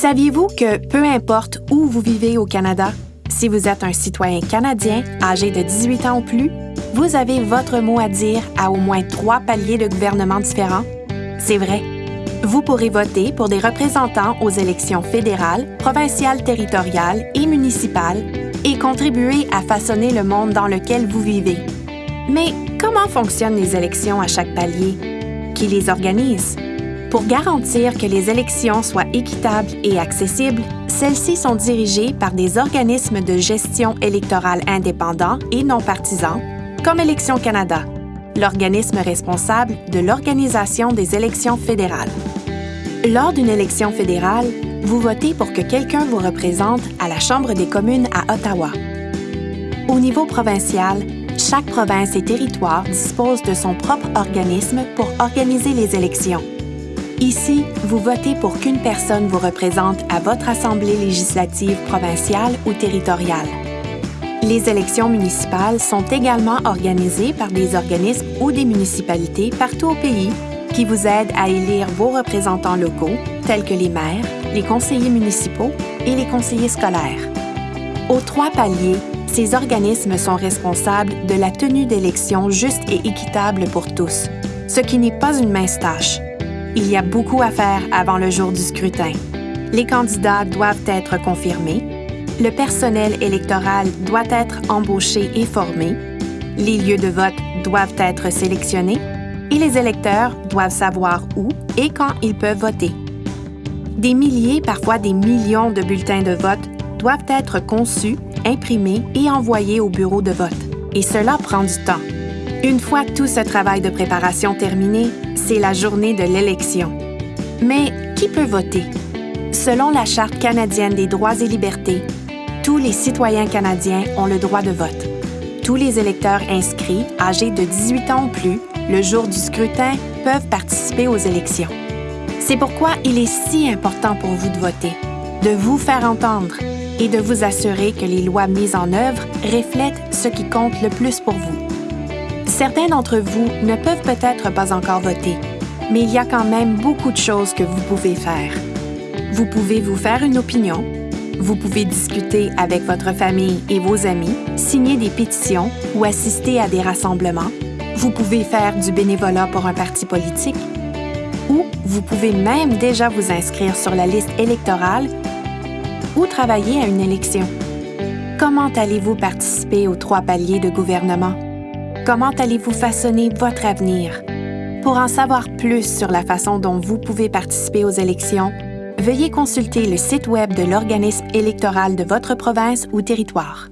Saviez-vous que peu importe où vous vivez au Canada, si vous êtes un citoyen canadien âgé de 18 ans ou plus, vous avez votre mot à dire à au moins trois paliers de gouvernement différents? C'est vrai. Vous pourrez voter pour des représentants aux élections fédérales, provinciales, territoriales et municipales et contribuer à façonner le monde dans lequel vous vivez. Mais comment fonctionnent les élections à chaque palier? Qui les organise? Pour garantir que les élections soient équitables et accessibles, celles-ci sont dirigées par des organismes de gestion électorale indépendants et non partisans, comme Élections Canada, l'organisme responsable de l'organisation des élections fédérales. Lors d'une élection fédérale, vous votez pour que quelqu'un vous représente à la Chambre des communes à Ottawa. Au niveau provincial, chaque province et territoire dispose de son propre organisme pour organiser les élections. Ici, vous votez pour qu'une personne vous représente à votre Assemblée législative provinciale ou territoriale. Les élections municipales sont également organisées par des organismes ou des municipalités partout au pays qui vous aident à élire vos représentants locaux, tels que les maires, les conseillers municipaux et les conseillers scolaires. Aux trois paliers, ces organismes sont responsables de la tenue d'élections justes et équitables pour tous, ce qui n'est pas une mince tâche. Il y a beaucoup à faire avant le jour du scrutin. Les candidats doivent être confirmés, le personnel électoral doit être embauché et formé, les lieux de vote doivent être sélectionnés et les électeurs doivent savoir où et quand ils peuvent voter. Des milliers, parfois des millions de bulletins de vote doivent être conçus, imprimés et envoyés au bureau de vote. Et cela prend du temps. Une fois tout ce travail de préparation terminé, c'est la journée de l'élection. Mais qui peut voter? Selon la Charte canadienne des droits et libertés, tous les citoyens canadiens ont le droit de vote. Tous les électeurs inscrits, âgés de 18 ans ou plus, le jour du scrutin, peuvent participer aux élections. C'est pourquoi il est si important pour vous de voter, de vous faire entendre et de vous assurer que les lois mises en œuvre reflètent ce qui compte le plus pour vous. Certains d'entre vous ne peuvent peut-être pas encore voter, mais il y a quand même beaucoup de choses que vous pouvez faire. Vous pouvez vous faire une opinion, vous pouvez discuter avec votre famille et vos amis, signer des pétitions ou assister à des rassemblements, vous pouvez faire du bénévolat pour un parti politique, ou vous pouvez même déjà vous inscrire sur la liste électorale ou travailler à une élection. Comment allez-vous participer aux trois paliers de gouvernement? Comment allez-vous façonner votre avenir? Pour en savoir plus sur la façon dont vous pouvez participer aux élections, veuillez consulter le site Web de l'organisme électoral de votre province ou territoire.